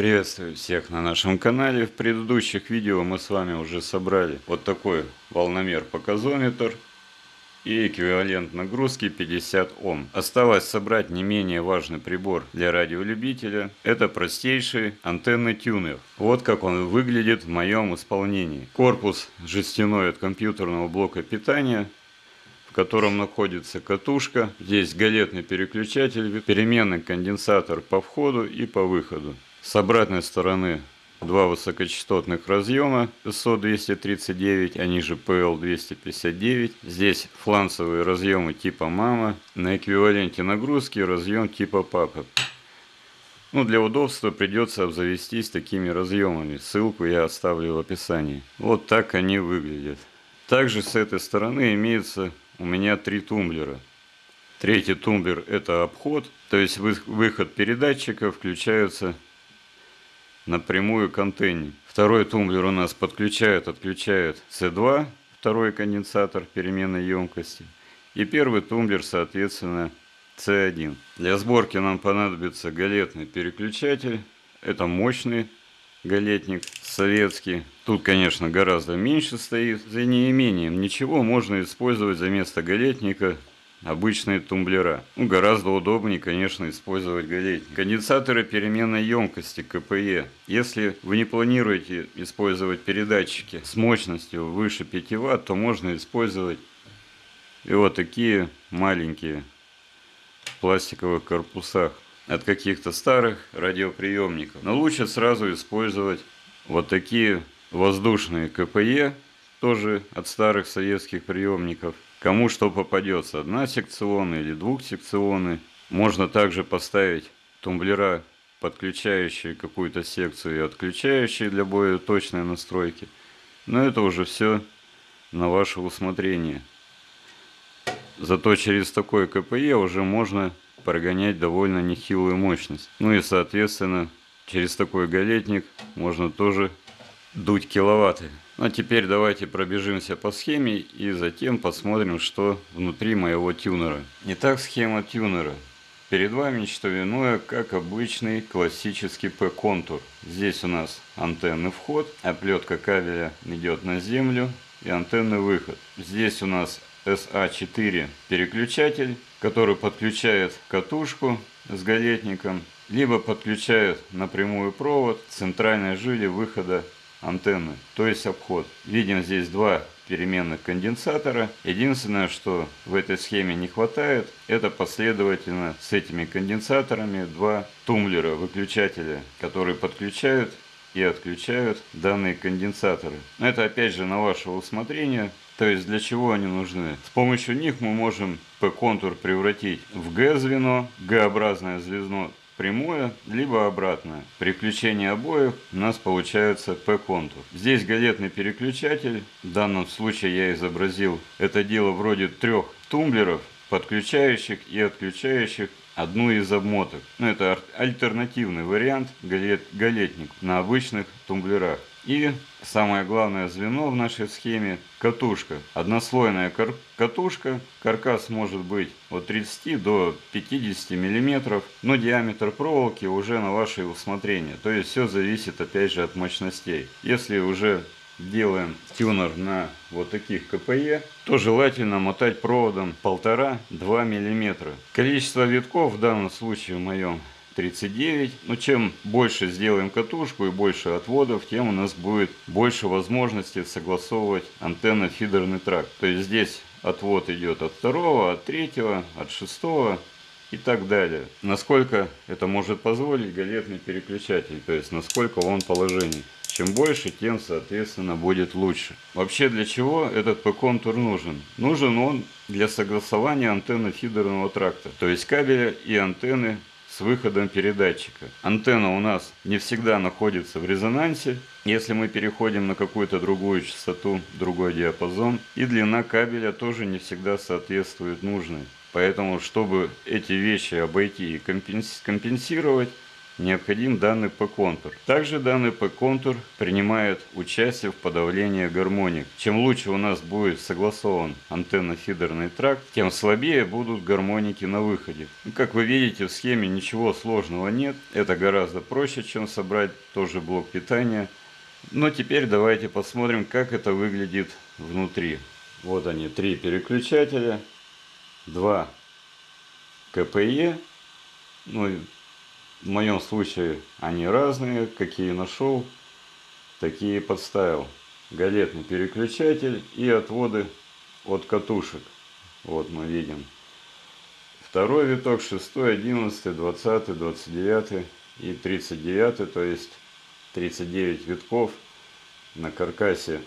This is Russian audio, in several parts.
Приветствую всех на нашем канале. В предыдущих видео мы с вами уже собрали вот такой волномер-показометр и эквивалент нагрузки 50 Ом. Осталось собрать не менее важный прибор для радиолюбителя. Это простейший антенный тюнер. Вот как он выглядит в моем исполнении. Корпус жестяной от компьютерного блока питания в котором находится катушка. Здесь галетный переключатель, переменный конденсатор по входу и по выходу. С обратной стороны два высокочастотных разъема SO239, они же PL259. Здесь фланцевые разъемы типа мама, на эквиваленте нагрузки разъем типа папа. Ну, для удобства придется обзавестись такими разъемами. Ссылку я оставлю в описании. Вот так они выглядят. Также с этой стороны имеется у меня три тумблера. Третий тумблер это обход, то есть выход передатчика включается напрямую к антенне. Второй тумблер у нас подключает, отключает C2, второй конденсатор переменной емкости. И первый тумблер, соответственно, C1. Для сборки нам понадобится галетный переключатель. Это мощный галетник советский. Тут, конечно, гораздо меньше стоит. За неимением ничего можно использовать за место галетника обычные тумблера. Ну, гораздо удобнее, конечно, использовать галетник. Конденсаторы переменной емкости КПЕ. Если вы не планируете использовать передатчики с мощностью выше 5 Вт, то можно использовать и вот такие маленькие в пластиковых корпусах от каких-то старых радиоприемников. Но лучше сразу использовать вот такие воздушные КПЕ, тоже от старых советских приемников. Кому что попадется, одна секционная или двухсекционный. Можно также поставить тумблера, подключающие какую-то секцию и отключающие для более точной настройки. Но это уже все на ваше усмотрение. Зато через такой КПЕ уже можно прогонять довольно нехилую мощность. Ну и соответственно через такой галетник можно тоже дуть киловатты. Ну а теперь давайте пробежимся по схеме и затем посмотрим, что внутри моего тюнера. Итак, схема тюнера. Перед вами что иное, как обычный классический P-контур. Здесь у нас антенный вход, оплетка кабеля идет на землю и антенный выход. Здесь у нас SA4 переключатель, который подключает катушку с галетником, либо подключает напрямую провод центральной жили выхода антенны, то есть обход. Видим здесь два переменных конденсатора. Единственное, что в этой схеме не хватает, это последовательно с этими конденсаторами два тумблера, выключателя, которые подключают и отключают данные конденсаторы. Это опять же на ваше усмотрение. То есть для чего они нужны? С помощью них мы можем P-контур превратить в G-звено, G-образное звено прямое, либо обратное. При включении обоих у нас получается P-контур. Здесь галетный переключатель. В данном случае я изобразил это дело вроде трех тумблеров, подключающих и отключающих одну из обмоток. Ну, это альтернативный вариант галет, галетник на обычных тумблерах. И самое главное звено в нашей схеме – катушка. Однослойная кар катушка. Каркас может быть от 30 до 50 миллиметров, но диаметр проволоки уже на ваше усмотрение. То есть все зависит опять же от мощностей. Если уже делаем тюнер на вот таких КПЕ, то желательно мотать проводом 1,5-2 мм. Количество витков в данном случае в моем 39. Но чем больше сделаем катушку и больше отводов, тем у нас будет больше возможностей согласовывать антенно-фидерный тракт. То есть здесь отвод идет от второго, от третьего, от шестого и так далее. Насколько это может позволить галетный переключатель, то есть насколько он положение. Чем больше, тем, соответственно, будет лучше. Вообще, для чего этот P-контур нужен? Нужен он для согласования антенны фидерного тракта, то есть кабеля и антенны с выходом передатчика. Антенна у нас не всегда находится в резонансе, если мы переходим на какую-то другую частоту, другой диапазон. И длина кабеля тоже не всегда соответствует нужной. Поэтому, чтобы эти вещи обойти и компенсировать, необходим данный P-контур. Также данный P-контур принимает участие в подавлении гармоник. Чем лучше у нас будет согласован антенно-фидерный тракт, тем слабее будут гармоники на выходе. Ну, как вы видите в схеме ничего сложного нет. Это гораздо проще, чем собрать тоже блок питания. Но теперь давайте посмотрим, как это выглядит внутри. Вот они, три переключателя, два КПЕ. Ну, в моем случае они разные, какие нашел, такие подставил. Галетный переключатель и отводы от катушек. Вот мы видим. Второй виток, 6, 11, 20, 29 и 39, то есть 39 витков на каркасе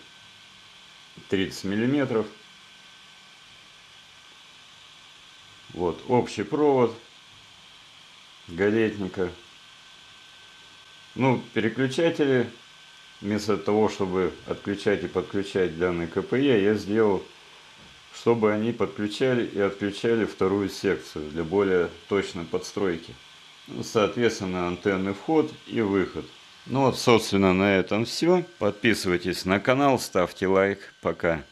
30 миллиметров. Вот общий провод галетника. Ну, переключатели, вместо того, чтобы отключать и подключать данный КПЕ, я сделал, чтобы они подключали и отключали вторую секцию для более точной подстройки. Ну, соответственно, антенный вход и выход. Ну вот, собственно, на этом все. Подписывайтесь на канал, ставьте лайк. Пока.